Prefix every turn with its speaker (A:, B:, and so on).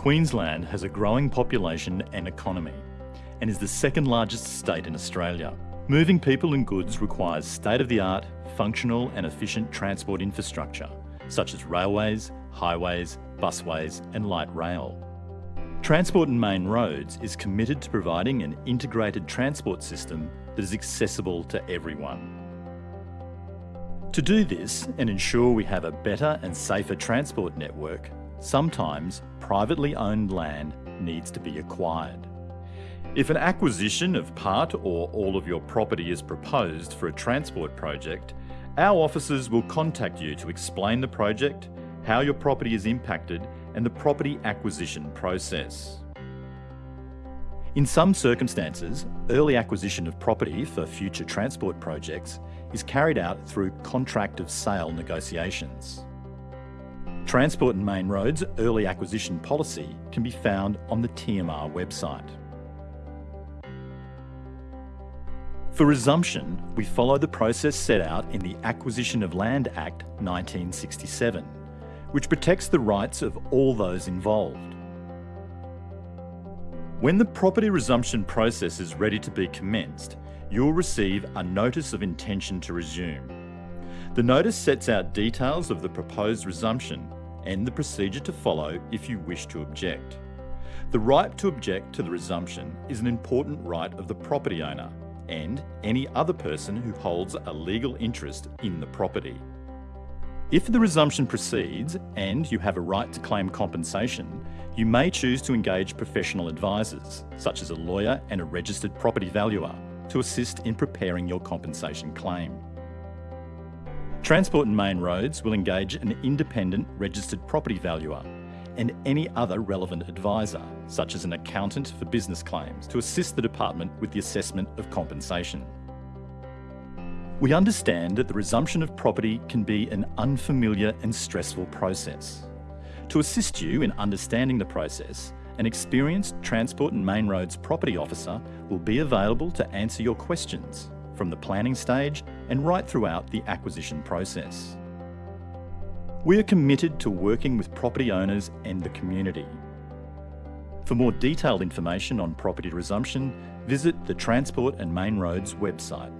A: Queensland has a growing population and economy and is the second largest state in Australia. Moving people and goods requires state-of-the-art, functional and efficient transport infrastructure, such as railways, highways, busways and light rail. Transport and Main Roads is committed to providing an integrated transport system that is accessible to everyone. To do this and ensure we have a better and safer transport network, sometimes privately owned land needs to be acquired. If an acquisition of part or all of your property is proposed for a transport project, our officers will contact you to explain the project, how your property is impacted and the property acquisition process. In some circumstances, early acquisition of property for future transport projects is carried out through contract of sale negotiations. Transport and Main Roads early acquisition policy can be found on the TMR website. For resumption, we follow the process set out in the Acquisition of Land Act 1967, which protects the rights of all those involved. When the property resumption process is ready to be commenced, you'll receive a Notice of Intention to Resume. The notice sets out details of the proposed resumption and the procedure to follow if you wish to object. The right to object to the resumption is an important right of the property owner and any other person who holds a legal interest in the property. If the resumption proceeds and you have a right to claim compensation, you may choose to engage professional advisors, such as a lawyer and a registered property valuer, to assist in preparing your compensation claim. Transport and Main Roads will engage an independent registered property valuer and any other relevant advisor, such as an accountant for business claims, to assist the department with the assessment of compensation. We understand that the resumption of property can be an unfamiliar and stressful process. To assist you in understanding the process, an experienced Transport and Main Roads property officer will be available to answer your questions from the planning stage and right throughout the acquisition process. We are committed to working with property owners and the community. For more detailed information on property resumption, visit the Transport and Main Roads website.